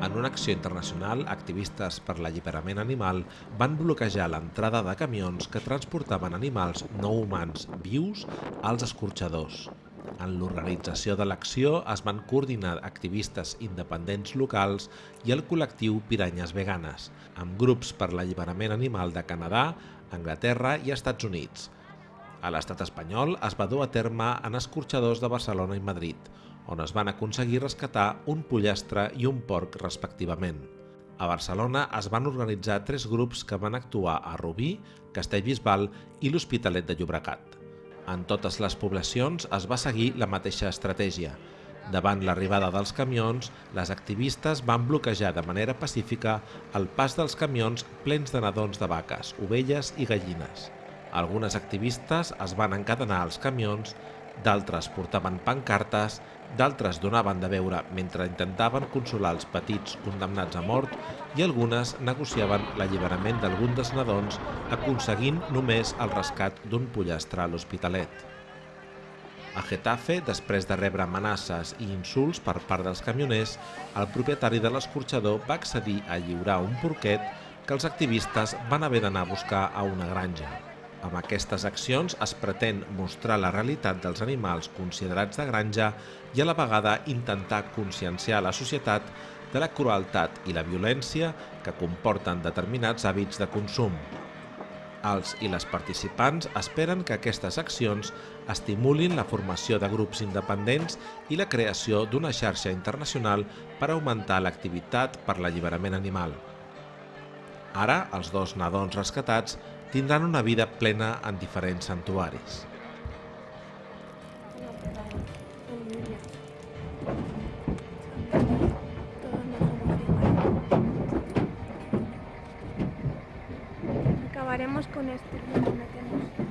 En una acció internacional, activistes per l'alliberament animal van bloquejar l'entrada de camions que transportaven animals no humans vius als escorxadors. En l'organització de l'acció es van coordinar activistes independents locals i el col·lectiu Piranyes Veganes, amb grups per l'alliberament animal de Canadà, Anglaterra i Estats Units. A l'estat espanyol es va dur a terme en escorxadors de Barcelona i Madrid, on es van aconseguir rescatar un pollastre i un porc respectivament. A Barcelona es van organitzar tres grups que van actuar a Rubí, Castellbisbal i l'Hospitalet de Llobregat. En totes les poblacions es va seguir la mateixa estratègia. Davant l'arribada dels camions, les activistes van bloquejar de manera pacífica el pas dels camions plens de nadons de vaques, ovelles i gallines. Algunes activistes es van encadenar als camions d'altres portaven pancartes, d'altres donaven de veure mentre intentaven consolar els petits condemnats a mort i algunes negociaven l'alliberament d'algun dels nadons aconseguint només el rescat d'un pollastre a l'Hospitalet. A Getafe, després de rebre amenaces i insults per part dels camioners, el propietari de l'escorxador va accedir a lliurar un porquet que els activistes van haver d'anar a buscar a una granja. Amb aquestes accions es pretén mostrar la realitat dels animals considerats de granja i a la vegada intentar conscienciar la societat de la crueltat i la violència que comporten determinats hàbits de consum. Els i les participants esperen que aquestes accions estimulin la formació de grups independents i la creació d'una xarxa internacional per augmentar l'activitat per l'alliberament animal. Ara, els dos nadons rescatats tindran una vida plena en diferents santuaris. Acabaremos con esto.